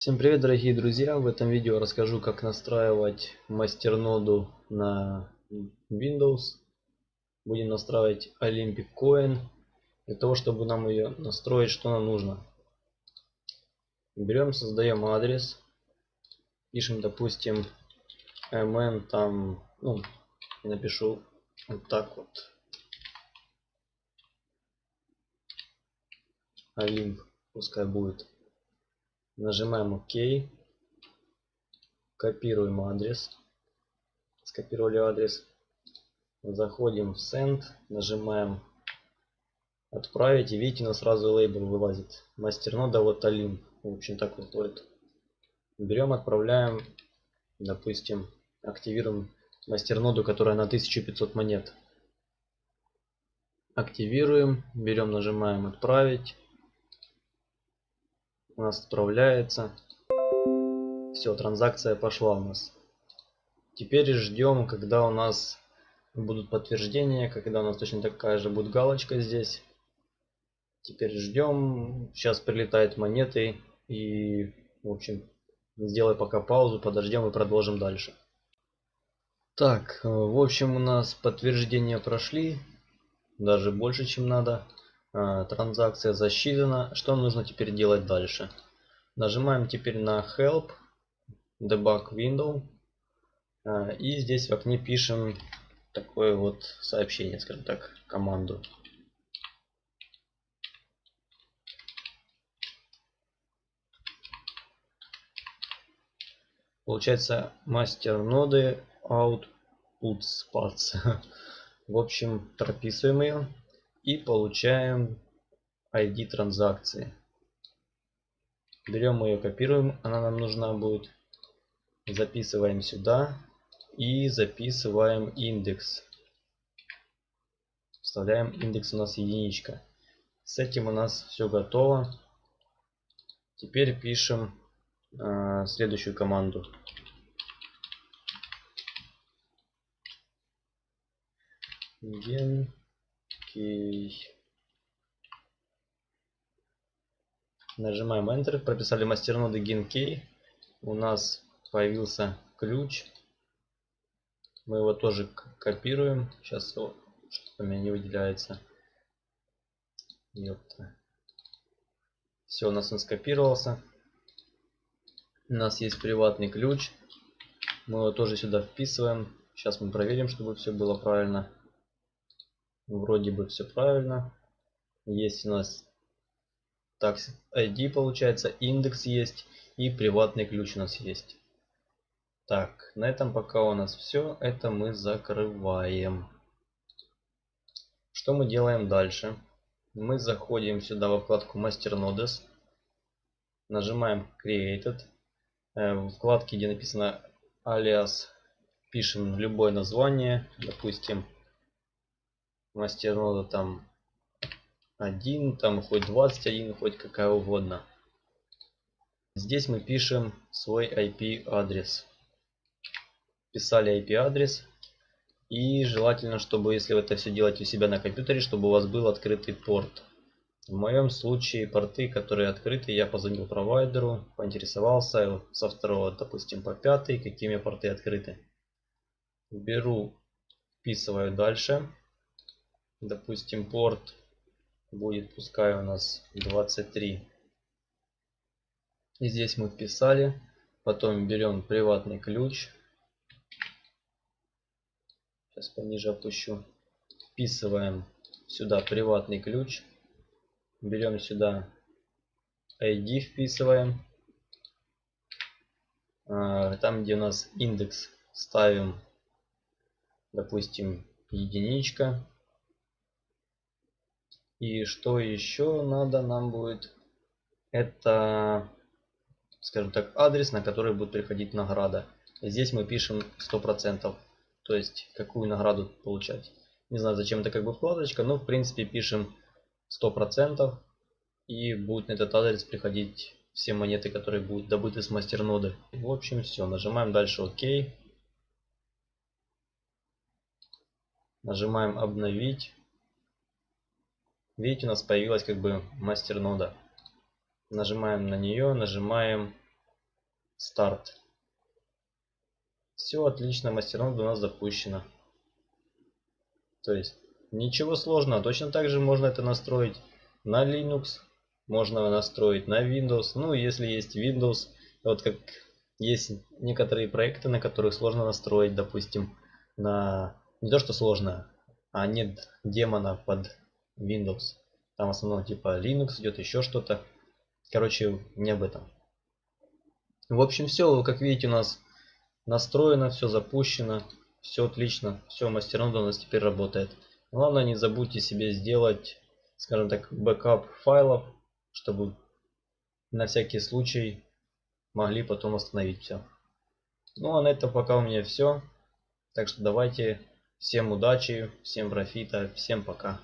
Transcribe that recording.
Всем привет дорогие друзья! В этом видео расскажу как настраивать мастерноду на Windows. Будем настраивать Olympic Coin. Для того чтобы нам ее настроить, что нам нужно? Берем, создаем адрес. Пишем допустим mn там, ну, напишу вот так вот. Olymp, пускай будет Нажимаем ОК. Копируем адрес. Скопировали адрес. Заходим в Send. Нажимаем Отправить. И видите, у нас сразу лейбл вылазит. Мастернода вот Олимп. В общем, так будет. Берем, отправляем. Допустим, активируем мастерноду, которая на 1500 монет. Активируем. Берем, нажимаем Отправить у нас отправляется. Все, транзакция пошла у нас. Теперь ждем, когда у нас будут подтверждения, когда у нас точно такая же будет галочка здесь. Теперь ждем. Сейчас прилетают монеты и, в общем, сделай пока паузу, подождем и продолжим дальше. Так, в общем, у нас подтверждения прошли, даже больше, чем надо. А, транзакция засчитана. Что нужно теперь делать дальше? Нажимаем теперь на Help, Debug Window. А, и здесь в окне пишем такое вот сообщение, скажем так, команду. Получается мастер ноды outputs parts. В общем, прописываем ее и получаем ID транзакции. Берем ее, копируем, она нам нужна будет. Записываем сюда и записываем индекс. Вставляем индекс у нас единичка. С этим у нас все готово. Теперь пишем э, следующую команду. Gen Окей. Нажимаем Enter. Прописали мастерноды GenKey. У нас появился ключ. Мы его тоже копируем. Сейчас что-то у меня не выделяется. Ёпта. Все, у нас он скопировался. У нас есть приватный ключ. Мы его тоже сюда вписываем. Сейчас мы проверим, чтобы все было правильно. Вроде бы все правильно. Есть у нас так ID получается, индекс есть и приватный ключ у нас есть. Так, на этом пока у нас все. Это мы закрываем. Что мы делаем дальше? Мы заходим сюда во вкладку Master Nodes. Нажимаем Created. Э, в вкладке, где написано alias, пишем любое название. Допустим, мастернода там один, там хоть 21, хоть какая угодно. Здесь мы пишем свой IP адрес. Писали IP адрес. И желательно, чтобы если вы это все делаете у себя на компьютере, чтобы у вас был открытый порт. В моем случае порты, которые открыты, я позвонил провайдеру, поинтересовался со второго, допустим, по пятый, какими порты открыты. Беру, вписываю дальше допустим порт будет пускай у нас 23 и здесь мы вписали потом берем приватный ключ. Сейчас пониже опущу. Вписываем сюда приватный ключ. Берем сюда ID вписываем. А, там где у нас индекс ставим допустим единичка и что еще надо нам будет? Это, скажем так, адрес, на который будет приходить награда. Здесь мы пишем 100%. То есть, какую награду получать. Не знаю, зачем это как бы вкладочка, но в принципе пишем 100%. И будет на этот адрес приходить все монеты, которые будут добыты с мастерноды. В общем, все. Нажимаем дальше ОК. Нажимаем обновить. Видите, у нас появилась как бы мастер нода. Нажимаем на нее, нажимаем Старт. Все отлично, мастернод у нас запущено. То есть ничего сложного. Точно так же можно это настроить на Linux, можно настроить на Windows. Ну, если есть Windows, вот как есть некоторые проекты, на которых сложно настроить, допустим, на не то что сложно, а нет демона под Windows. Там в основном типа Linux идет, еще что-то. Короче, не об этом. В общем, все, как видите, у нас настроено, все запущено, все отлично, все, masternode у нас теперь работает. Главное, не забудьте себе сделать, скажем так, бэкап файлов, чтобы на всякий случай могли потом восстановить все. Ну а на этом пока у меня все. Так что давайте всем удачи, всем профита, всем пока.